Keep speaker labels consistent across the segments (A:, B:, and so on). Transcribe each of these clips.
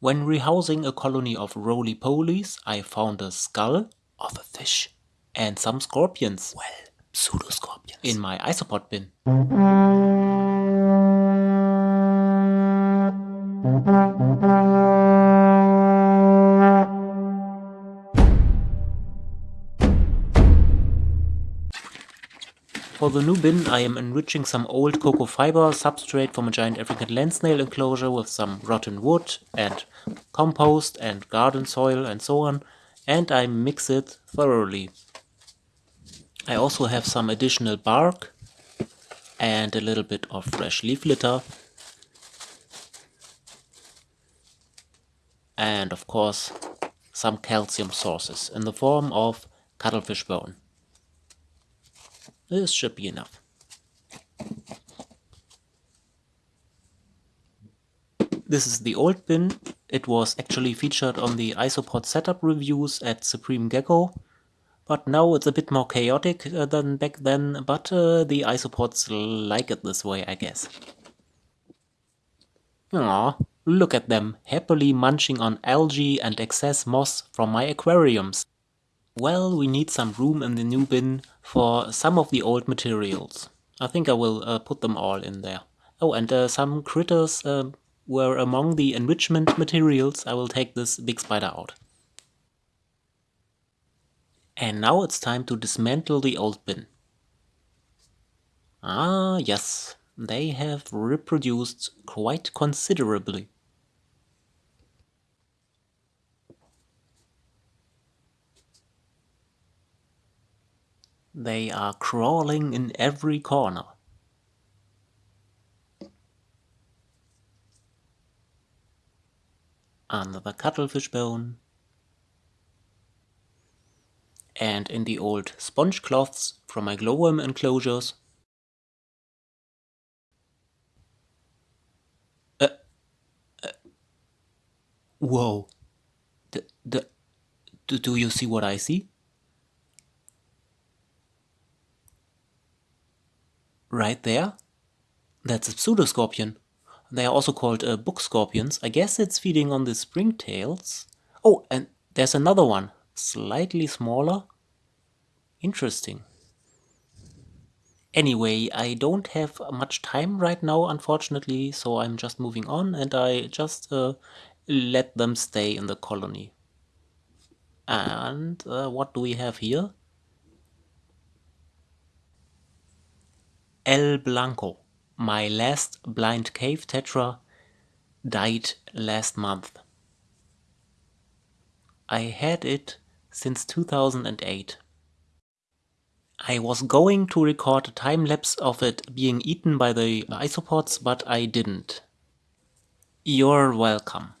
A: When rehousing a colony of roly-polies, I found a skull
B: of a fish
A: and some scorpions.
B: Well, pseudoscorpions.
A: In my isopod bin. For the new bin I am enriching some old cocoa fiber substrate from a giant African land snail enclosure with some rotten wood and compost and garden soil and so on and I mix it thoroughly. I also have some additional bark and a little bit of fresh leaf litter and of course some calcium sources in the form of cuttlefish bone. This should be enough. This is the old bin. It was actually featured on the Isopod setup reviews at Supreme Gecko. But now it's a bit more chaotic uh, than back then, but uh, the isopods like it this way, I guess. Aw, look at them, happily munching on algae and excess moss from my aquariums. Well, we need some room in the new bin for some of the old materials. I think I will uh, put them all in there. Oh, and uh, some critters uh, were among the enrichment materials. I will take this big spider out. And now it's time to dismantle the old bin. Ah, yes, they have reproduced quite considerably. They are crawling in every corner. Under the cuttlefish bone. And in the old sponge cloths from my glowworm enclosures. Uh, uh, whoa. The, do, do you see what I see? Right there. That's a pseudoscorpion. They are also called uh, book scorpions. I guess it's feeding on the springtails. Oh, and there's another one, slightly smaller. Interesting. Anyway, I don't have much time right now, unfortunately, so I'm just moving on and I just uh, let them stay in the colony. And uh, what do we have here? El Blanco, my last blind cave tetra, died last month. I had it since 2008. I was going to record a time-lapse of it being eaten by the isopods, but I didn't. You're welcome.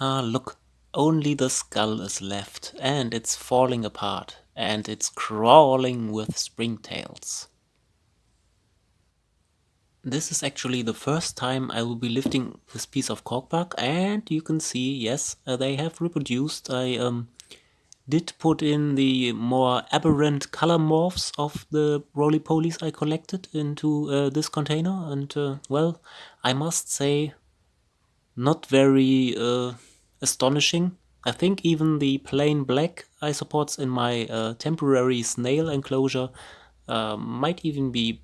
A: Ah, look, only the skull is left, and it's falling apart and it's crawling with springtails. This is actually the first time I will be lifting this piece of corkbark and you can see, yes, uh, they have reproduced. I um, did put in the more aberrant color morphs of the roly-polies I collected into uh, this container and uh, well, I must say not very uh, astonishing. I think even the plain black isopods in my uh, temporary snail enclosure uh, might even be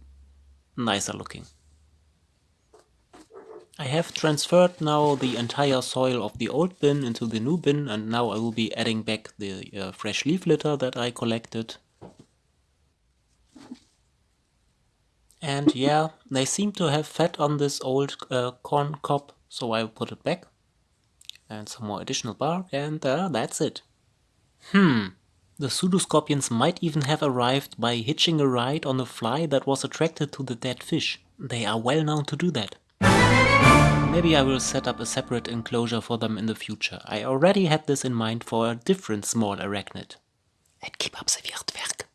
A: nicer looking. I have transferred now the entire soil of the old bin into the new bin and now I will be adding back the uh, fresh leaf litter that I collected. And yeah, they seem to have fed on this old uh, corn cob, so I will put it back and some more additional bark, and uh, that's it. Hmm, the pseudoscorpions might even have arrived by hitching a ride on a fly that was attracted to the dead fish. They are well known to do that. Maybe I will set up a separate enclosure for them in the future. I already had this in mind for a different small arachnid. And keep up the weird work.